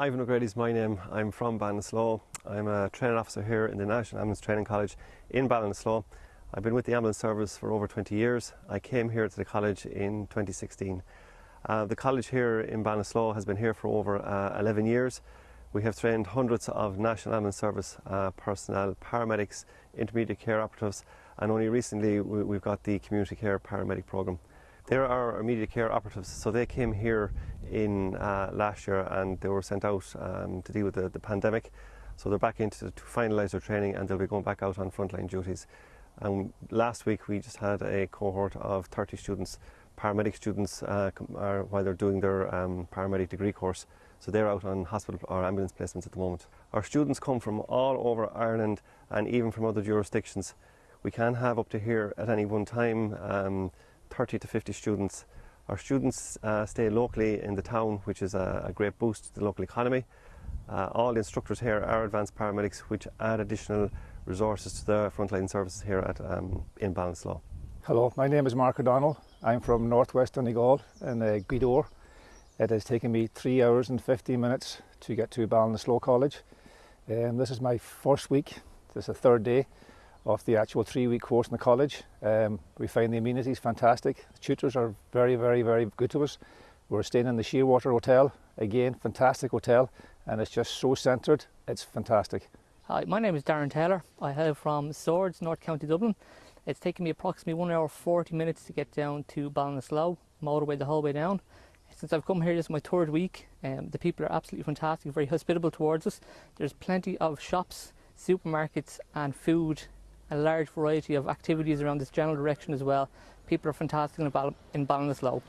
Ivan O'Grady is my name. I'm from Ballinasloe. I'm a training officer here in the National Ambulance Training College in Ballinasloe. I've been with the ambulance service for over 20 years. I came here to the college in 2016. Uh, the college here in Ballinasloe has been here for over uh, 11 years. We have trained hundreds of National Ambulance Service uh, personnel, paramedics, intermediate care operatives, and only recently we, have got the community care paramedic programme. There are immediate care operatives, so they came here in uh, last year and they were sent out um, to deal with the, the, pandemic. So they're back into to finalise their training and they'll be going back out on frontline duties. And last week we just had a cohort of 30 students, paramedic students, uh, are, while they're doing their um, paramedic degree course. So they're out on hospital or ambulance placements at the moment. Our students come from all over Ireland and even from other jurisdictions. We can have up to here at any one time um, 30 to 50 students. Our students uh, stay locally in the town, which is a, a great boost to the local economy. Uh, all the instructors here are advanced paramedics, which add additional resources to the frontline services here at um, in Ballinasloe. Hello, my name is Mark O'Donnell. I'm from northwest Donegal in uh, Gweedore. It has taken me three hours and 15 minutes to get to Ballinasloe College. Um, this is my first week, this is the third day of the actual three-week course in the college. Um, we find the amenities fantastic. The tutors are very, very, very good to us. We're staying in the Shearwater Hotel, again, fantastic hotel, and it's just so centred, it's fantastic. Hi, my name is Darren Taylor. I hail from Swords, North County Dublin. It's taken me approximately one hour 40 minutes to get down to Ballinasloe, motorway the whole way down. Since I've come here, this is my third week. Um, the people are absolutely fantastic, very hospitable towards us. There's plenty of shops, supermarkets and food a large variety of activities around this general direction as well. People are fantastic in, Ball in Ballinasloe.